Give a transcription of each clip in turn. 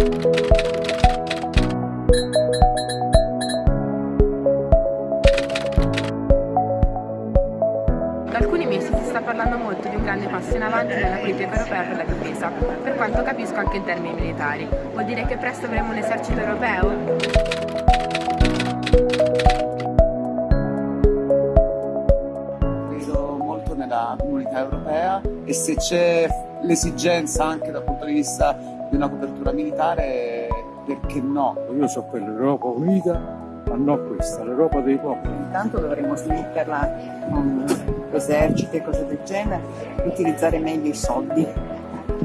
Da alcuni mesi si sta parlando molto di un grande passo in avanti nella politica europea per la difesa, per quanto capisco anche in termini militari. Vuol dire che presto avremo un esercito europeo? nella comunità europea e se c'è l'esigenza anche dal punto di vista di una copertura militare, perché no? Io so quell'Europa unita, ma non questa, l'Europa dei popoli. Intanto dovremmo svilupparla con eserciti e cose del genere, utilizzare meglio i soldi,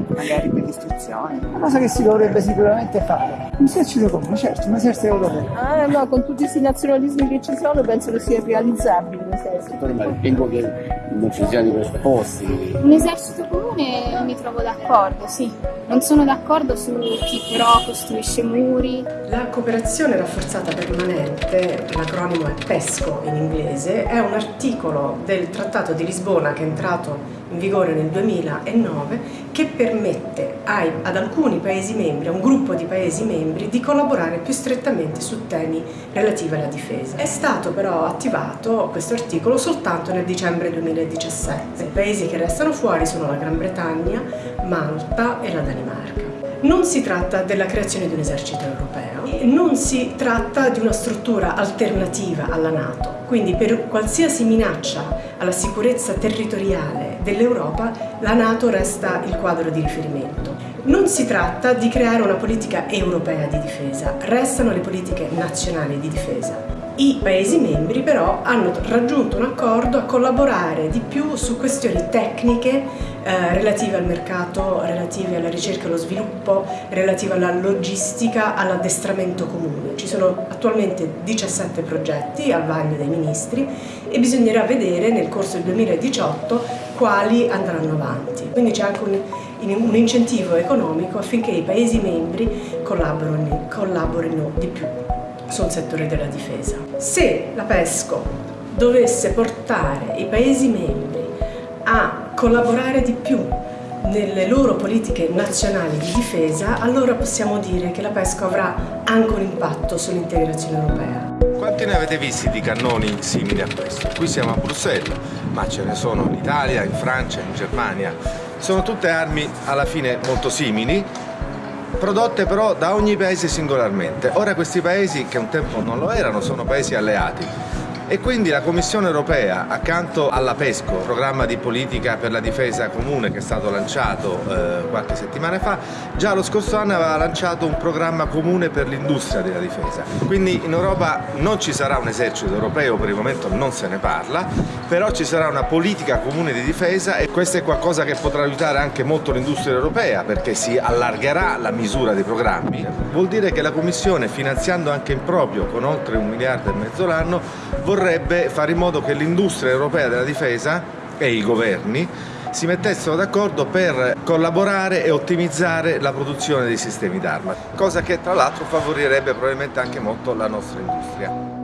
magari per l'istruzione. Una cosa che si dovrebbe sicuramente fare. Un esercito comune, certo, un esercito europeo. Ah no, con tutti questi nazionalismi che ci sono penso che sia realizzabile l'esercito. Ma ritengo che non ci siano i presupposti. Un esercito comune mi trovo d'accordo, sì. Non sono d'accordo su chi però costruisce muri. La cooperazione rafforzata permanente, l'acronimo è PESCO in inglese, è un articolo del Trattato di Lisbona che è entrato in vigore nel 2009 che permette ai, ad alcuni Paesi membri, a un gruppo di Paesi membri, di collaborare più strettamente su temi relativi alla difesa. È stato però attivato questo articolo soltanto nel dicembre 2017. I paesi che restano fuori sono la Gran Bretagna, Malta e la Danimarca. Non si tratta della creazione di un esercito europeo, non si tratta di una struttura alternativa alla Nato, quindi per qualsiasi minaccia alla sicurezza territoriale dell'Europa la Nato resta il quadro di riferimento. Non si tratta di creare una politica europea di difesa, restano le politiche nazionali di difesa. I Paesi membri però hanno raggiunto un accordo a collaborare di più su questioni tecniche eh, relative al mercato, relative alla ricerca e allo sviluppo, relative alla logistica, all'addestramento comune. Ci sono attualmente 17 progetti al vaglio dei ministri e bisognerà vedere nel corso del 2018 quali andranno avanti. Quindi c'è anche un, un incentivo economico affinché i Paesi membri collaborino, collaborino di più sul settore della difesa. Se la PESCO dovesse portare i Paesi membri a collaborare di più nelle loro politiche nazionali di difesa, allora possiamo dire che la PESCO avrà anche un impatto sull'integrazione europea. Quanti ne avete visti di cannoni simili a questo? Qui siamo a Bruxelles, ma ce ne sono in Italia, in Francia, in Germania. Sono tutte armi alla fine molto simili, prodotte però da ogni paese singolarmente. Ora questi paesi, che un tempo non lo erano, sono paesi alleati e quindi la Commissione europea, accanto alla PESCO, programma di politica per la difesa comune che è stato lanciato eh, qualche settimana fa, già lo scorso anno aveva lanciato un programma comune per l'industria della difesa. Quindi in Europa non ci sarà un esercito europeo, per il momento non se ne parla, però ci sarà una politica comune di difesa e questo è qualcosa che potrà aiutare anche molto l'industria europea perché si allargherà la misura dei programmi. Vuol dire che la Commissione, finanziando anche in proprio con oltre un miliardo e mezzo l'anno, vorrebbe fare in modo che l'industria europea della difesa e i governi si mettessero d'accordo per collaborare e ottimizzare la produzione dei sistemi d'arma, cosa che tra l'altro favorirebbe probabilmente anche molto la nostra industria.